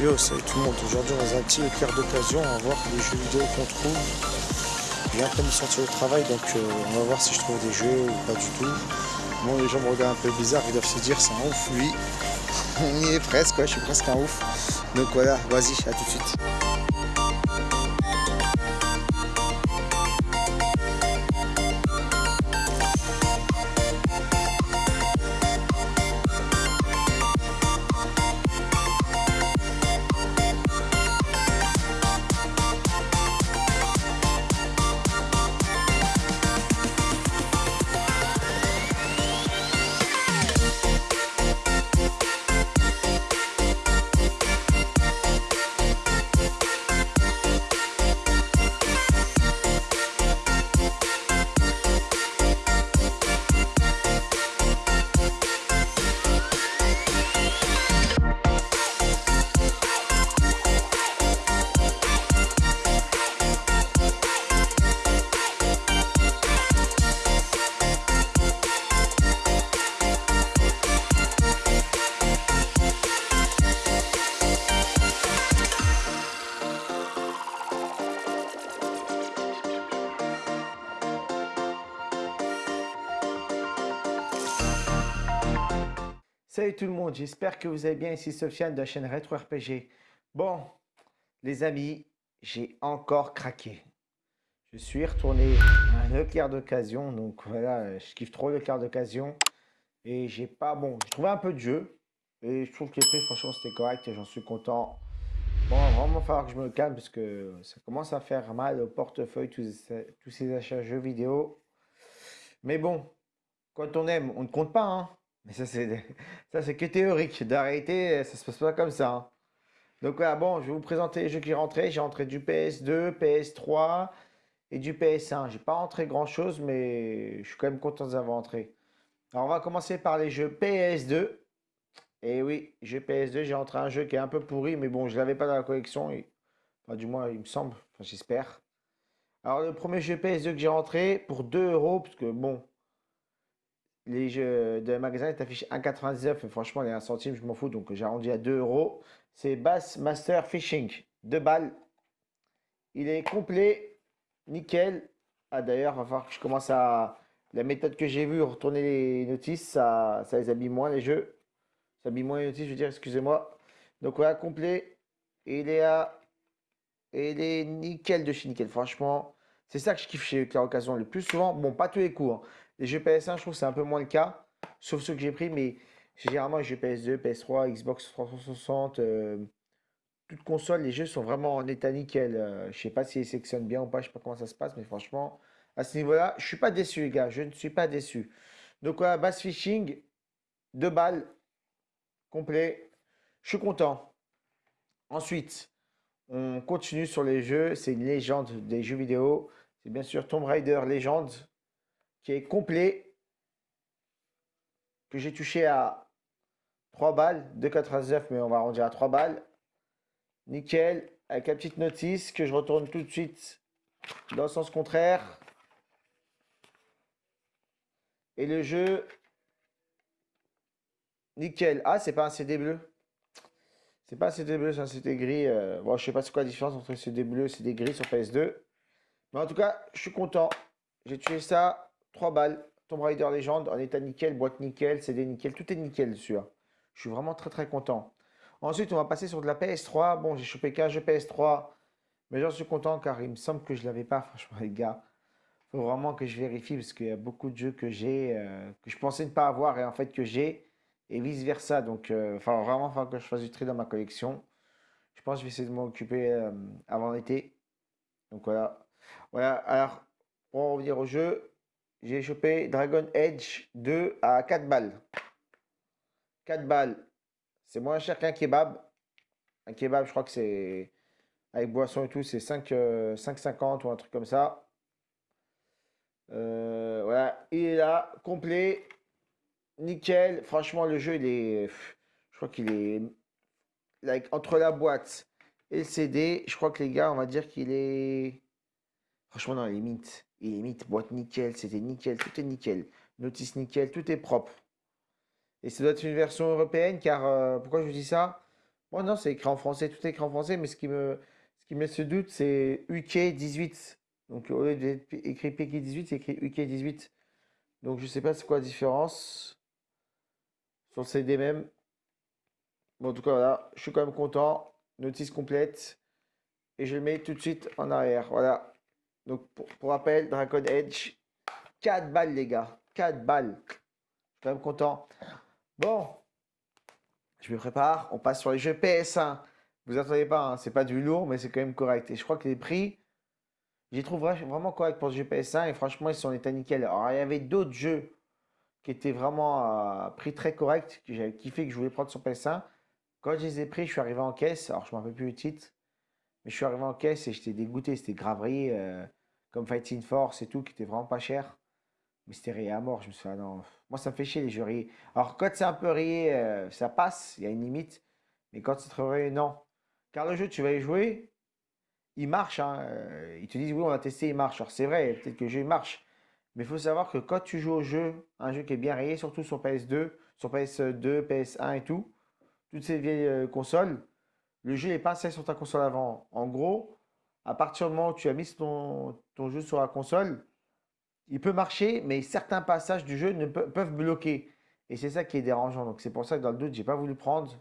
Salut tout le monde. Aujourd'hui, dans un petit éclair d'occasion, on va voir les jeux vidéo qu'on trouve. Bien comme de sortir au travail, donc euh, on va voir si je trouve des jeux ou pas du tout. Bon, les gens me regardent un peu bizarre, ils doivent se dire c'est un ouf lui. on y est presque, je suis presque un ouf. Donc voilà, vas-y, à tout de suite. Salut tout le monde, j'espère que vous allez bien. Ici Sofiane de la chaîne Retro RPG. Bon, les amis, j'ai encore craqué. Je suis retourné à un éclair d'occasion. Donc voilà, je kiffe trop l'éclair d'occasion. Et j'ai pas... Bon, j'ai trouvé un peu de jeu. Et je trouve que les prix, franchement, c'était correct et j'en suis content. Bon, il va vraiment falloir que je me calme parce que ça commence à faire mal au portefeuille, tous ces, tous ces achats jeux vidéo. Mais bon, quand on aime, on ne compte pas, hein. Mais ça, c'est que théorique. D'arrêter, ça se passe pas comme ça. Hein. Donc voilà, bon, je vais vous présenter les jeux qui rentré. J'ai rentré du PS2, PS3 et du PS1. J'ai pas rentré grand chose, mais je suis quand même content d'avoir rentré. Alors on va commencer par les jeux PS2. Et oui, jeu PS2, j'ai rentré un jeu qui est un peu pourri, mais bon, je l'avais pas dans la collection. Enfin, du moins, il me semble. Enfin, j'espère. Alors le premier jeu PS2 que j'ai rentré pour 2 euros, parce que bon, les jeux de magasin est affiché 1,99. Franchement, les 1 centime, je m'en fous. Donc, j'ai arrondi à 2 euros. C'est Bass Master Fishing. 2 balles. Il est complet. Nickel. Ah, d'ailleurs, il va falloir que je commence à. La méthode que j'ai vue, retourner les notices, ça, ça les habille moins, les jeux. Ça habille moins les notices, je veux dire, excusez-moi. Donc, voilà, complet. Et il est à. Il est nickel de chez nickel. Franchement, c'est ça que je kiffe chez Claire Occasion le plus souvent. Bon, pas tous les coups. Hein. Les jeux PS1, je trouve c'est un peu moins le cas, sauf ceux que j'ai pris, mais généralement les jeux PS2, PS3, Xbox 360, euh, toutes consoles, les jeux sont vraiment en état nickel. Euh, je sais pas s'ils sectionnent bien ou pas, je sais pas comment ça se passe, mais franchement, à ce niveau-là, je suis pas déçu, les gars, je ne suis pas déçu. Donc voilà, Bass Fishing, deux balles, complet, je suis content. Ensuite, on continue sur les jeux, c'est une légende des jeux vidéo, c'est bien sûr Tomb Raider Légende qui est complet, que j'ai touché à 3 balles, 2,99 mais on va arrondir à 3 balles. Nickel, avec la petite notice que je retourne tout de suite dans le sens contraire. Et le jeu, nickel. Ah, c'est pas un CD bleu. C'est pas un CD bleu, c'est un CD gris. Euh, bon, je sais pas c'est quoi la différence entre CD bleu et CD gris sur PS2. Mais en tout cas, je suis content. J'ai tué ça 3 balles. Tomb Raider Legend en état nickel, boîte nickel, CD nickel, tout est nickel dessus. Je suis vraiment très très content. Ensuite, on va passer sur de la PS3. Bon, j'ai chopé qu'un jeu PS3, mais j'en suis content car il me semble que je ne l'avais pas, franchement, les gars. Faut vraiment que je vérifie parce qu'il y a beaucoup de jeux que j'ai, euh, que je pensais ne pas avoir et en fait que j'ai, et vice versa. Donc, euh, enfin, vraiment, il que je fasse du tri dans ma collection. Je pense que je vais essayer de m'occuper euh, avant l'été. Donc voilà. Voilà, alors, pour en revenir au jeu, j'ai chopé Dragon Edge 2 à 4 balles. 4 balles. C'est moins cher qu'un kebab. Un kebab, je crois que c'est avec boisson et tout, c'est 5,50 euh, ou un truc comme ça. Euh, voilà, il est là, complet, nickel. Franchement, le jeu, il est, je crois qu'il est like, entre la boîte et le CD. Je crois que les gars, on va dire qu'il est, franchement, dans les limites. Il limite boîte nickel, c'était nickel, tout est nickel. Notice nickel, tout est propre. Et ça doit être une version européenne car, euh, pourquoi je dis ça? Bon, non, c'est écrit en français, tout est écrit en français, mais ce qui me, ce qui me laisse doute, c'est UK18. Donc, au lieu d'être écrit PK18, c'est écrit UK18. Donc, je sais pas c'est quoi la différence. Sur le CD même. Bon, en tout cas, voilà, je suis quand même content. Notice complète. Et je le mets tout de suite en arrière. Voilà. Donc, pour, rappel, Dragon Edge, 4 balles, les gars. 4 balles. Je suis quand même content. Bon, je me prépare. On passe sur les jeux PS1. Vous attendez pas, hein, c'est pas du lourd, mais c'est quand même correct. Et je crois que les prix, j'y trouve vraiment correct pour ce jeu PS1. Et franchement, ils sont en état nickel. Alors, il y avait d'autres jeux qui étaient vraiment à prix très correct, que j'avais kiffé, que je voulais prendre sur PS1. Quand je les ai pris, je suis arrivé en caisse. Alors, je ne me rappelle plus le titre. Mais je suis arrivé en caisse et j'étais dégoûté. C'était graverie, euh, comme Fighting Force et tout, qui était vraiment pas cher. Mais c'était rayé à mort. Je me suis dit, ah non, moi ça me fait chier les jeux rayés. Alors quand c'est un peu rayé, euh, ça passe, il y a une limite. Mais quand c'est trop rayé, non. Car le jeu, tu vas y jouer, il marche. Hein. Euh, ils te disent, oui, on a testé, il marche. Alors c'est vrai, peut-être que le jeu il marche. Mais il faut savoir que quand tu joues au jeu, un jeu qui est bien rayé, surtout sur PS2, sur PS2, PS1 et tout, toutes ces vieilles consoles, le jeu n'est pas installé sur ta console avant. En gros, à partir du moment où tu as mis ton, jeu sur la console, il peut marcher, mais certains passages du jeu ne peuvent bloquer. Et c'est ça qui est dérangeant. Donc c'est pour ça que dans le doute, j'ai pas voulu prendre.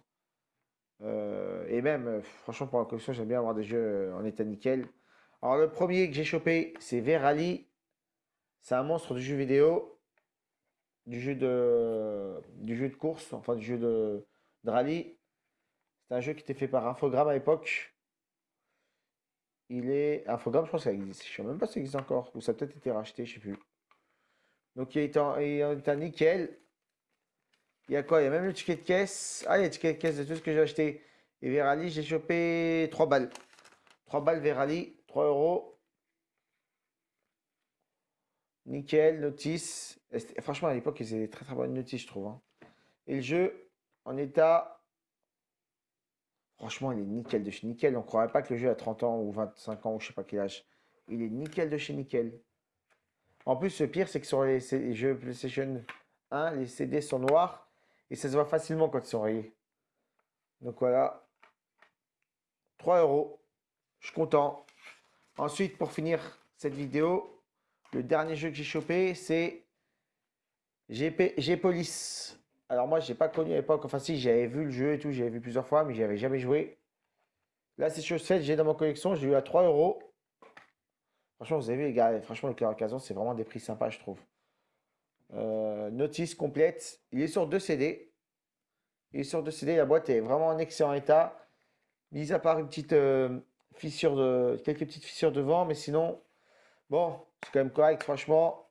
Euh, et même, euh, franchement, pour la collection, j'aime bien avoir des jeux euh, en état nickel. Alors le premier que j'ai chopé, c'est Verali. C'est un monstre du jeu vidéo, du jeu de, course, enfin du jeu de, de rallye. C'est un jeu qui était fait par Infogrames à l'époque. Il est. Infogrames, je pense que ça existe. Je ne sais même pas si ça existe encore. Ou ça a peut-être été racheté, je ne sais plus. Donc il est, en, il nickel. Il y a quoi? Il y a même le ticket de caisse. Ah, il y a le ticket de caisse de tout ce que j'ai acheté. Et Verali, j'ai chopé 3 balles. 3 balles Verali, 3 euros. Nickel, notice. franchement, à l'époque, ils faisaient très très bonnes notices, je trouve. Hein. Et le jeu, en état Franchement, il est nickel de chez nickel. On ne croirait pas que le jeu a 30 ans ou 25 ans ou je sais pas quel âge. Il est nickel de chez nickel. En plus, le pire, c'est que sur les, jeux PlayStation 1, les CD sont noirs et ça se voit facilement quand ils sont rayés. Donc voilà. 3 euros. Je suis content. Ensuite, pour finir cette vidéo, le dernier jeu que j'ai chopé, c'est G-Police. Alors moi, je n'ai pas connu à l'époque. Enfin si, j'avais vu le jeu et tout, j'avais vu plusieurs fois, mais j'avais jamais joué. Là, c'est chose faite, j'ai dans ma collection, j'ai eu à 3 euros. Franchement, vous avez vu, les gars, franchement, le cœur occasion, c'est vraiment des prix sympas, je trouve. Euh, notice complète. Il est sur 2 CD. Il est sur 2 CD. La boîte est vraiment en excellent état. Mis à part une petite euh, fissure de. quelques petites fissures devant, mais sinon, bon, c'est quand même correct, franchement.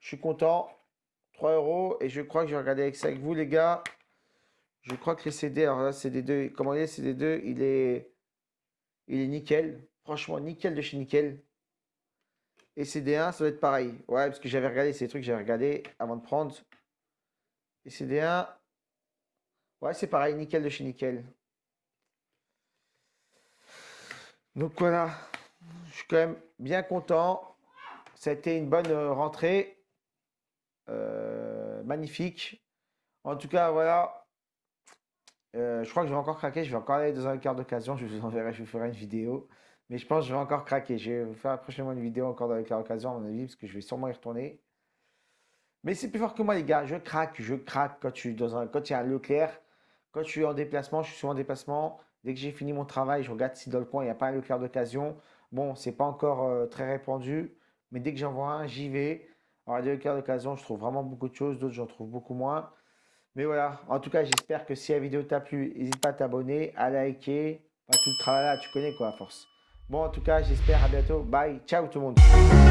Je suis content. 3 euros. Et je crois que je vais regarder avec ça avec vous, les gars. Je crois que les CD, alors là, CD2, comment il est, CD2, il est, il est nickel. Franchement, nickel de chez nickel. Et CD1, ça doit être pareil. Ouais, parce que j'avais regardé ces trucs, j'avais regardé avant de prendre. Et CD1, ouais, c'est pareil, nickel de chez nickel. Donc voilà, je suis quand même bien content. Ça a été une bonne euh, rentrée. Magnifique. En tout cas, voilà. Euh, je crois que je vais encore craquer. Je vais encore aller dans un quart d'occasion. Je vous enverrai, je vous ferai une vidéo. Mais je pense que je vais encore craquer. Je vais vous faire prochainement une vidéo encore dans le quart d'occasion, à mon avis, parce que je vais sûrement y retourner. Mais c'est plus fort que moi, les gars. Je craque, je craque quand, tu dans un, quand il y a un Leclerc. Quand je suis en déplacement, je suis souvent en déplacement. Dès que j'ai fini mon travail, je regarde si dans le coin, il n'y a pas un Leclerc d'occasion. Bon, c'est pas encore euh, très répandu. Mais dès que j'en vois un, j'y vais. En Radio Cœur d'occasion, je trouve vraiment beaucoup de choses, d'autres j'en trouve beaucoup moins. Mais voilà, en tout cas, j'espère que si la vidéo t'a plu, n'hésite pas à t'abonner, à liker, tout le travail là, tu connais quoi à force. Bon, en tout cas, j'espère à bientôt. Bye, ciao tout le monde.